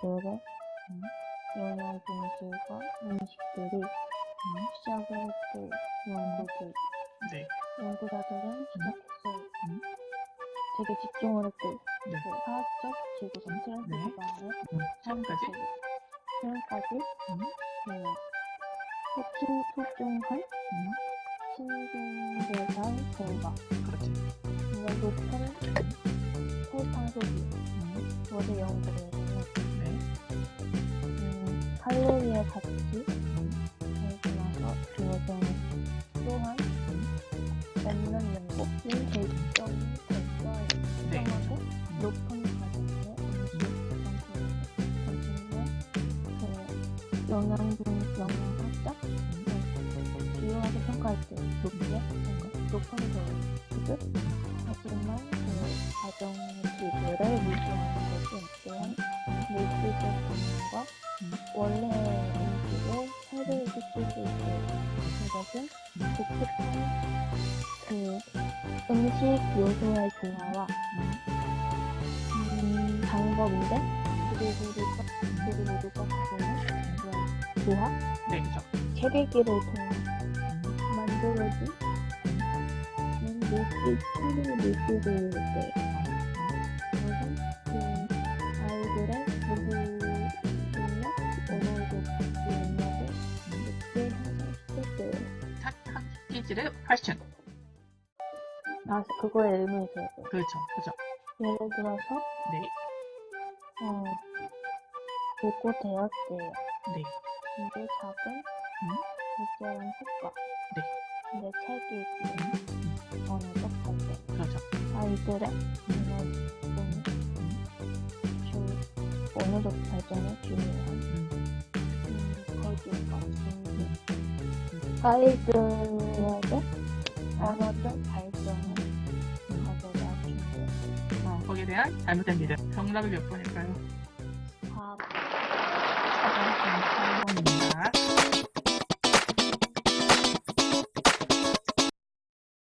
노래, 음, 연애 동지과 음식들이 음, 시작을 했고 연구들 네. 연구자들은 음. 시작했어요. 음. 되게 집중을 했고 네. 그 사학적, 지구적, 트랜스포먼의 네. 삶까지 음, 표현까지 음. 네. 소중, 소중한 음. 신중대상 결과 그렇지. 이걸 높은 칼로리의 가치 음, 그리고 나서 그것은 또한 먹는 연고이 결정이 결과에 네. 특정하고 높은 가격의 음식 상품을 그 영양분 영양학자 비교하게 평가할 때 높게 높은 그 수준 하지만 그 가정 기술을 원래 음식을 해를 끼칠 수 있고 이것은 독특한 그 음식 요소의 조화와 음, 방법인데 그리고 누가 가지는 그런 조합 네, 그죠. 체리기를 통해 음, 만들어진 물질 체리 물질을 때 그것 학기질의 훨씬. 아 그거에 의문이 들어요. 그렇죠. 그죠. 예를 들어서 네. 어 요거 되었대요. 네. 이게 작은 음. 일정한 효과. 네. 근데 책이 언어적 발전. 그렇죠. 아이들의 언어는 주 언어적 발전에 중요한 음, 음, 거기가 중요. 아이들에게 언어적, 단어적 발전을 가져다 준다. 아. 거기에 대한 잘못된 믿음. 정답을 몇 번일까요? 4번. 4번. 4번입니다.